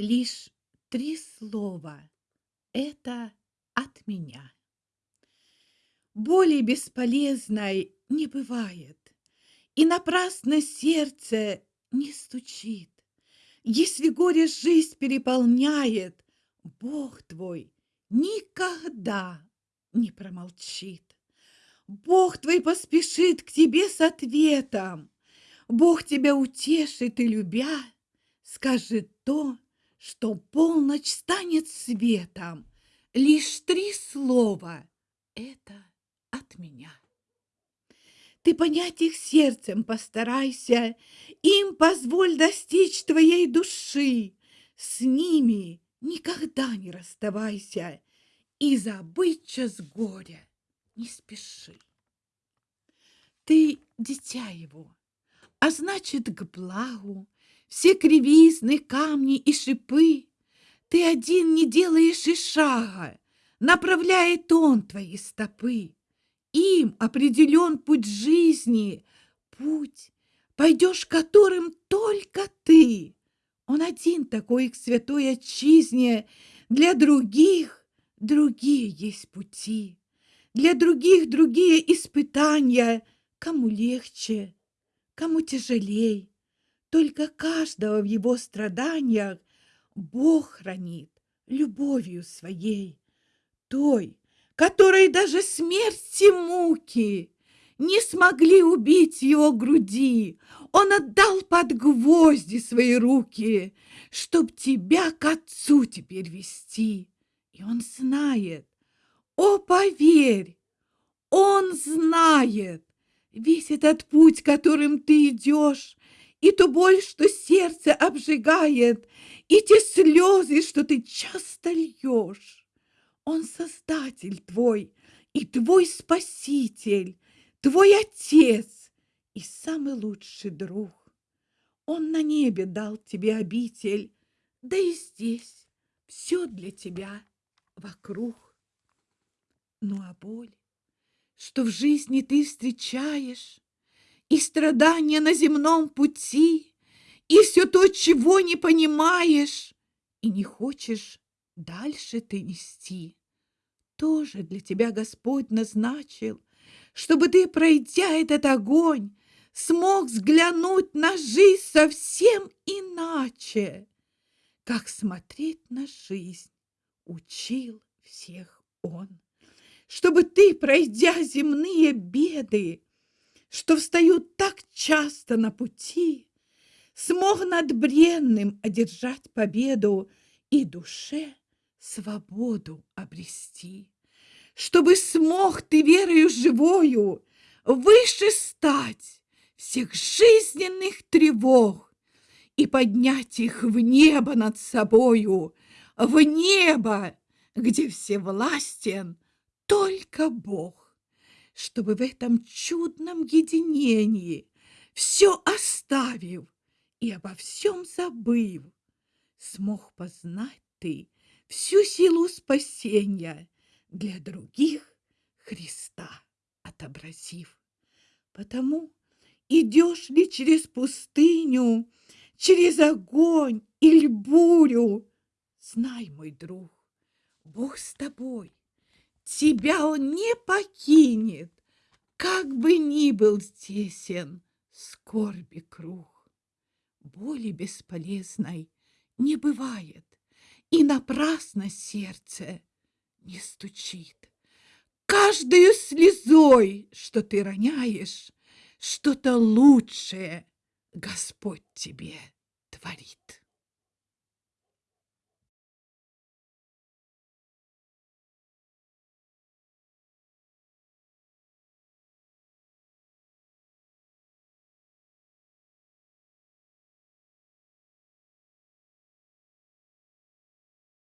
Лишь три слова — это от меня. Боли бесполезной не бывает, И напрасно сердце не стучит. Если горе жизнь переполняет, Бог твой никогда не промолчит. Бог твой поспешит к тебе с ответом. Бог тебя утешит и, любя, скажет то, что полночь станет светом. Лишь три слова — это от меня. Ты понять их сердцем постарайся, Им позволь достичь твоей души. С ними никогда не расставайся И забыть час горя не спеши. Ты дитя его, а значит, к благу, Все кривизны, камни и шипы Ты один не делаешь и шага, Направляет он твои стопы. Им определен путь жизни, путь, пойдешь которым только ты. Он один такой к святой отчизне, для других другие есть пути, для других другие испытания, кому легче, кому тяжелей. Только каждого в его страданиях Бог хранит любовью своей, той, которой даже смерть и муки не смогли убить его груди. Он отдал под гвозди свои руки, чтоб тебя к отцу теперь вести. И он знает, о, поверь, он знает весь этот путь, которым ты идешь, и ту боль, что сердце обжигает, и те слезы, что ты часто льешь. Он создатель твой и твой спаситель, твой отец и самый лучший друг. Он на небе дал тебе обитель, да и здесь все для тебя вокруг. Ну а боль, что в жизни ты встречаешь, и страдания на земном пути, и все то, чего не понимаешь, и не хочешь дальше ты нести. Тоже для тебя Господь назначил, чтобы ты, пройдя этот огонь, смог взглянуть на жизнь совсем иначе, как смотреть на жизнь учил всех Он, чтобы ты, пройдя земные беды, что встают так часто на пути, смог над бренным одержать победу и душе свободу обрести, чтобы смог ты верою живою выше стать всех жизненных тревог и поднять их в небо над собою, в небо, где все властен только Бог, чтобы в этом чудном единении все оставив и обо всем забыв, смог познать ты всю силу спасения для других Христа отобразив. Потому идешь ли через пустыню, через огонь или бурю, знай, мой друг, Бог с тобой, тебя Он не покинет, как бы ни был тесен скорби круг. Боли бесполезной не бывает, и напрасно сердце не стучит. Каждую слезой, что ты роняешь, что-то лучшее Господь тебе творит.